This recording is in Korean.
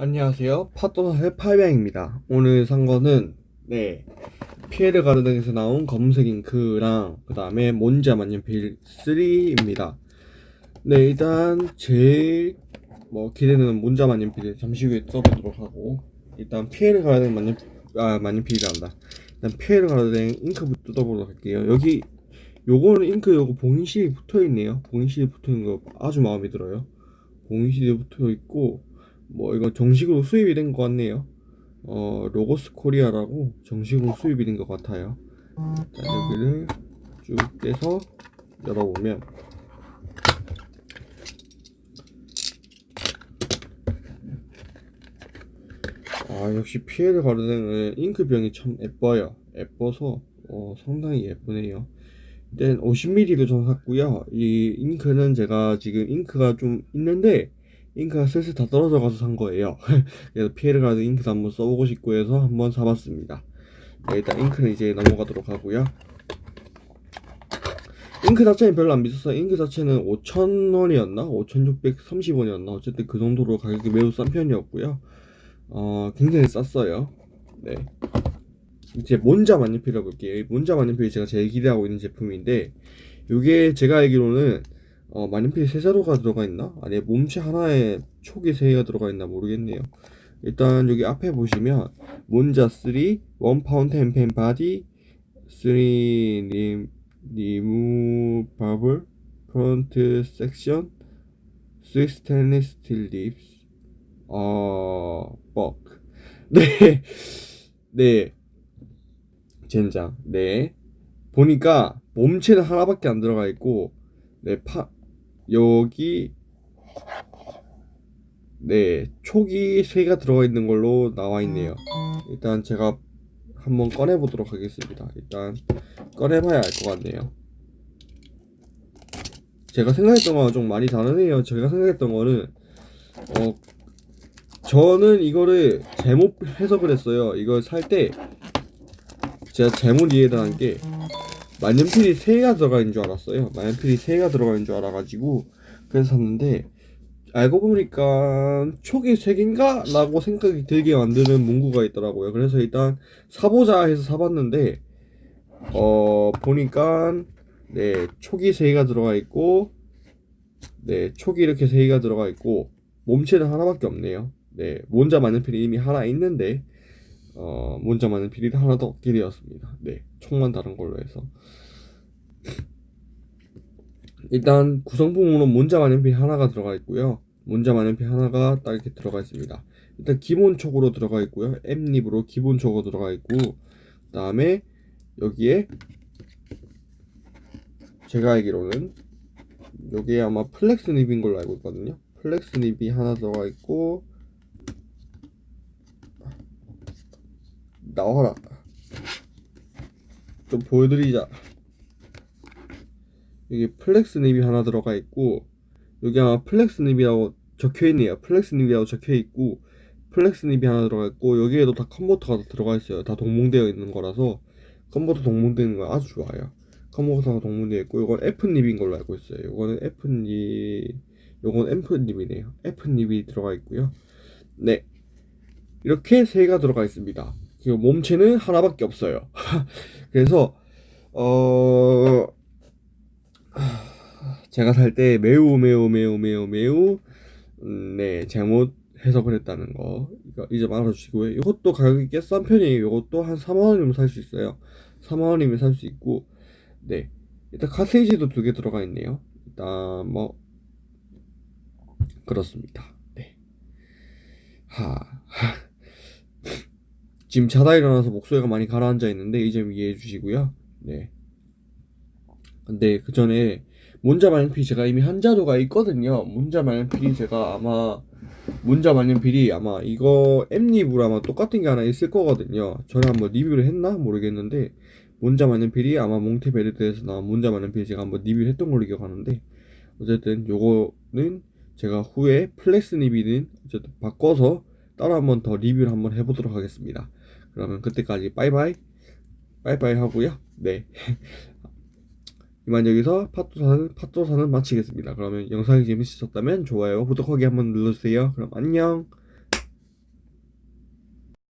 안녕하세요. 파도사의 팔명입니다. 오늘 산 거는 네 피에르 가르덴에서 나온 검은색 잉크랑 그 다음에 몬자 만년필 3입니다. 네 일단 제일 뭐 기대되는 몬자 만년필을 잠시 후에 써보도록 하고 일단 피에르 가르덴 만년 아 만년필이란다. 일단 피에르 가르덴 잉크부터 뜯어보도록 할게요. 여기 요거는 잉크 요거 봉인실이 붙어 있네요. 봉인실이 붙어 있는 거 아주 마음에 들어요. 봉인실이 붙어 있고 뭐 이거 정식으로 수입이 된 것 같네요. 어 로고스 코리아라고 정식으로 수입이 된 것 같아요. 자 여기를 쭉 떼서 열어보면 아 역시 피에르 가르뎅은 잉크병이 참 예뻐요. 예뻐서 어, 상당히 예쁘네요. 일단 50ml도 전 샀고요. 이 잉크는 제가 지금 잉크가 좀 있는데 잉크가 슬슬 다 떨어져 가서 산 거예요. 그래서 피에르 가드 잉크도 한번 써보고 싶고 해서 한번 사봤습니다. 네, 일단 잉크는 이제 넘어가도록 하고요. 잉크 자체는 별로 안 비쌌어요. 잉크 자체는 5,000원이었나? 5,630원이었나? 어쨌든 그 정도로 가격이 매우 싼 편이었고요. 어, 굉장히 쌌어요. 네. 이제 몬자 만년필을 볼게요. 이 몬자 만년필이 제가 제일 기대하고 있는 제품인데, 이게 제가 알기로는 어, 만년필 세 자루가 들어가 있나? 아니 몸체 하나에 촉이 세 개가 들어가 있나 모르겠네요. 일단 여기 앞에 보시면 몬자 3, 1 파운틴 펜 바디, 3 리, 리무바블 프론트 섹션, 3 스테인리스 스틸 립스, 어, 뻑. 네, 네, 젠장. 네. 보니까 몸체는 하나밖에 안 들어가 있고, 네, 파, 여기 네 촉이 세 개가 들어가 있는 걸로 나와 있네요. 일단 제가 한번 꺼내 보도록 하겠습니다. 일단 꺼내 봐야 알 것 같네요. 제가 생각했던 거랑 좀 많이 다르네요. 제가 생각했던 거는 어 저는 이거를 잘못 해석을 했어요. 이걸 살 때 제가 잘못 이해를 한게 만년필이 3개가 들어가 있는 줄 알았어요. 만년필이 3개가 들어가 있는 줄 알아가지고 그래서 샀는데 알고 보니까 촉이 3개인가? 라고 생각이 들게 만드는 문구가 있더라고요. 그래서 일단 사보자 해서 사봤는데 어 보니까 네 촉이 3개가 들어가 있고 네 촉이 이렇게 3개가 들어가 있고 몸체는 하나밖에 없네요. 네 몬자 만년필이 이미 하나 있는데 어, 문자 많은 비리 하나 더 얻게 되었습니다. 네, 총만 다른 걸로 해서. 일단 구성품으로 문자 만년필 하나가 들어가 있고요. 문자 만년필 하나가 딱 이렇게 들어가 있습니다. 일단 기본촉으로 들어가 있고요. M립으로 기본촉으로 들어가 있고 그 다음에 여기에 제가 알기로는 여기에 아마 flex nib인 걸로 알고 있거든요. flex nib이 하나 들어가 있고 나와라. 좀 보여드리자. 여기 flex nib이 하나 들어가 있고 여기 아마 flex nib이라고 적혀있네요. flex nib이라고 적혀있고 flex nib이 하나 들어가 있고 여기에도 다 컨버터가 들어가 있어요. 다 동봉되어 있는 거라서 컨버터 동봉되어 있는 거 아주 좋아요. 컨버터가 동봉되어 있고 이건 F 립인 걸로 알고 있어요. 이거는 F 립 요건 F 립이네요. F 립이 들어가 있고요. 네. 이렇게 세 개가 들어가 있습니다 그 몸체는 하나밖에 없어요. 그래서 어 제가 살 때 매우 매우 매우 매우 매우 음, 네 잘못 해석을 했다는 거 이제 알아주시고요. 이것도 가격이 꽤 싼 편이에요. 이것도 한 4만 원이면 살 수 있어요. 4만 원이면 살 수 있고 네 일단 카세이지도 두 개 들어가 있네요. 일단 뭐 그렇습니다. 네. 하. 지금 자다 일어나서 목소리가 많이 가라앉아 있는데 이 점 이해해 주시고요. 네. 근데 그 전에 문자 만년필 제가 이미 한 자루가 있거든요. 문자 만년필이 제가 아마 몬자 만년필이 아마 이거 엠리브로 아마 똑같은 게 하나 있을 거거든요. 저는 한번 리뷰를 했나 모르겠는데 몬자 만년필이 아마 몬테베르데에서 나온 몬자 만년필 제가 한번 리뷰를 했던 걸로 기억하는데 어쨌든 요거는 제가 후에 flex nib은 어쨌든 바꿔서 따로 한번 더 리뷰를 한번 해보도록 하겠습니다. 그러면 그때까지 빠이빠이 빠이빠이 하고요. 네. 이만 여기서 팟도사는 팟도사는 마치겠습니다. 그러면 영상이 재밌으셨다면 좋아요, 구독하기 한번 눌러주세요. 그럼 안녕.